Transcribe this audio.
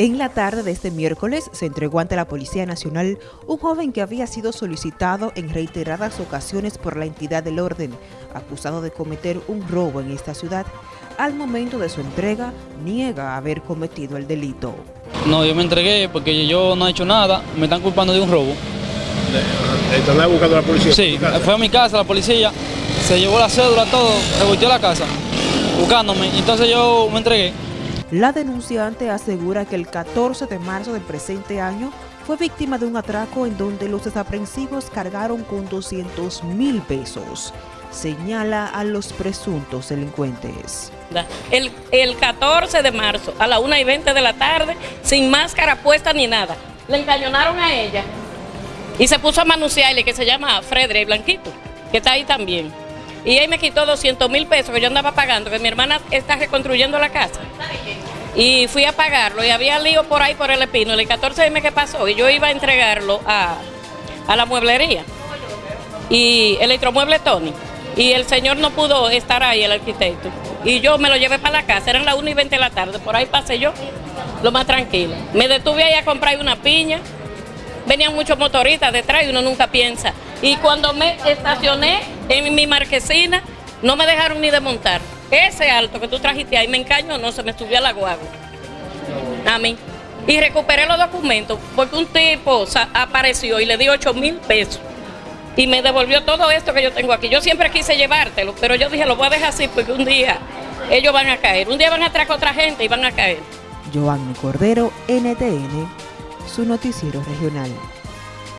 En la tarde de este miércoles se entregó ante la Policía Nacional un joven que había sido solicitado en reiteradas ocasiones por la entidad del orden, acusado de cometer un robo en esta ciudad. Al momento de su entrega, niega haber cometido el delito. No, yo me entregué porque yo no he hecho nada, me están culpando de un robo. ¿Están buscando a la policía? Sí, fue a mi casa la policía, se llevó la cédula, todo, revolvió la casa, buscándome, entonces yo me entregué. La denunciante asegura que el 14 de marzo del presente año fue víctima de un atraco en donde los desaprensivos cargaron con 200 mil pesos. Señala a los presuntos delincuentes. El, el 14 de marzo a la 1 y 20 de la tarde, sin máscara puesta ni nada, le encañonaron a ella y se puso a manunciarle que se llama Fredre Blanquito, que está ahí también. Y él me quitó 200 mil pesos que yo andaba pagando, que mi hermana está reconstruyendo la casa. Y fui a pagarlo y había lío por ahí por el espino. El 14 dime qué pasó y yo iba a entregarlo a, la mueblería. Y electromueble Tony. Y el señor no pudo estar ahí, el arquitecto. Y yo me lo llevé para la casa, eran las 1 y 20 de la tarde, por ahí pasé yo, lo más tranquilo. Me detuve ahí a comprar una piña, venían muchos motoristas detrás y uno nunca piensa. Y cuando me estacioné en mi marquesina, no me dejaron ni desmontar. Ese alto que tú trajiste ahí me encañó, no, se me subió a la guagua. A mí. Y recuperé los documentos porque un tipo apareció y le di 8 mil pesos. Y me devolvió todo esto que yo tengo aquí. Yo siempre quise llevártelo, pero yo dije, lo voy a dejar así porque un día ellos van a caer. Un día van a atracar a otra gente y van a caer. Giovanni Cordero, NTN, su noticiero regional.